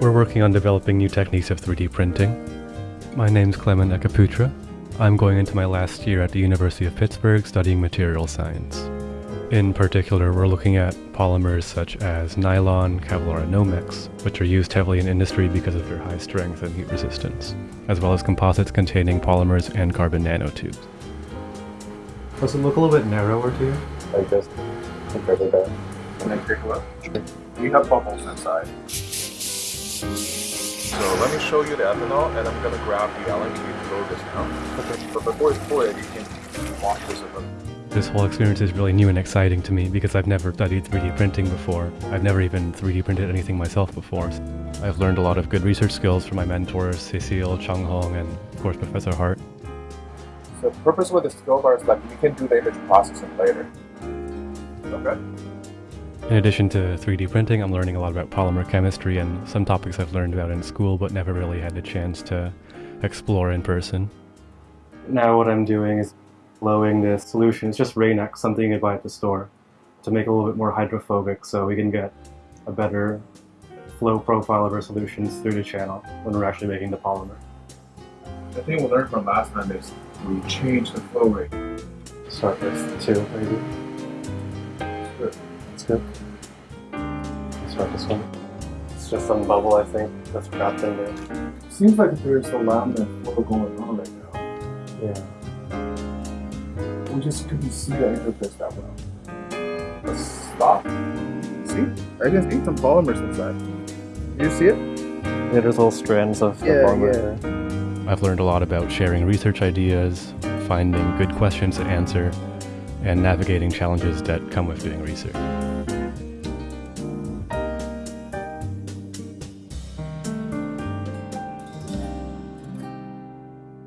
We're working on developing new techniques of 3D printing. My name's Clement Ekaputra. I'm going into my last year at the University of Pittsburgh studying material science. In particular, we're looking at polymers such as nylon, Kevlar, and Nomex, which are used heavily in industry because of their high strength and heat resistance, as well as composites containing polymers and carbon nanotubes. Does it look a little bit narrower to you? Like this, compared. Can I take a look? We have bubbles inside. So let me show you the ethanol, and I'm gonna grab the Allen key to load this now. Okay. But before you pour it, you can wash this a little. This whole experience is really new and exciting to me because I've never studied 3D printing before. I've never even 3D printed anything myself before. I've learned a lot of good research skills from my mentors, Cecile, Chung Hong, and of course Professor Hart. So the purpose with the skill bar is that we can do the image processing later. Okay. In addition to 3D printing, I'm learning a lot about polymer chemistry and some topics I've learned about in school but never really had the chance to explore in person. Now what I'm doing is blowing this solution. It's just Rain-X, something you buy at the store, to make it a little bit more hydrophobic so we can get a better flow profile of our solutions through the channel when we're actually making the polymer. The thing we learned from last time is we change the flow rate. Start with two, maybe. Good. That's good. Start this one. It's just some bubble, I think, that's trapped in there. Seems like there's a laminar flow going on right now. Yeah. We just couldn't see the interface that well. Let's stop. See? I can see some polymers inside. You see it? Yeah, there's little strands of Yeah, polymer yeah. there. I've learned a lot about sharing research ideas, finding good questions to answer, and navigating challenges that come with doing research.